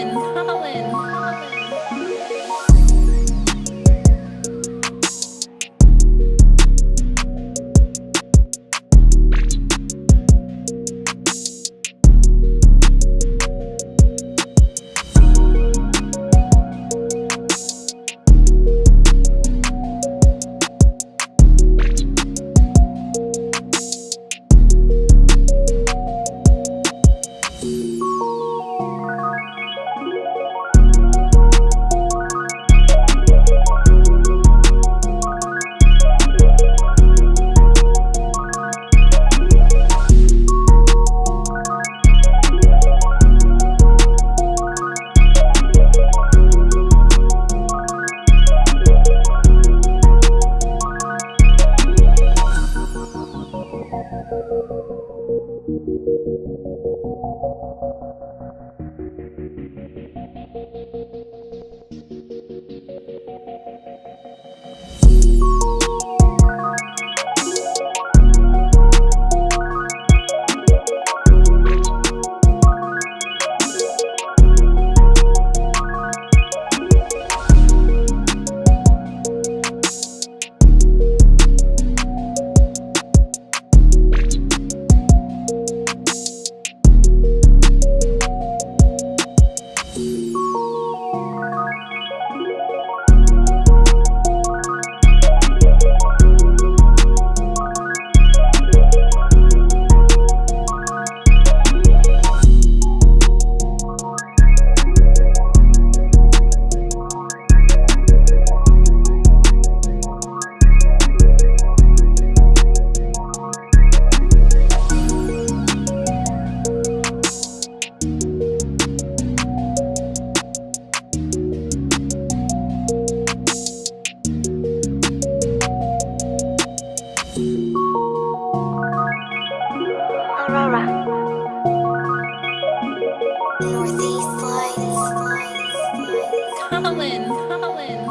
Oh. Thank you. Northeast Lights. Colin, Colin.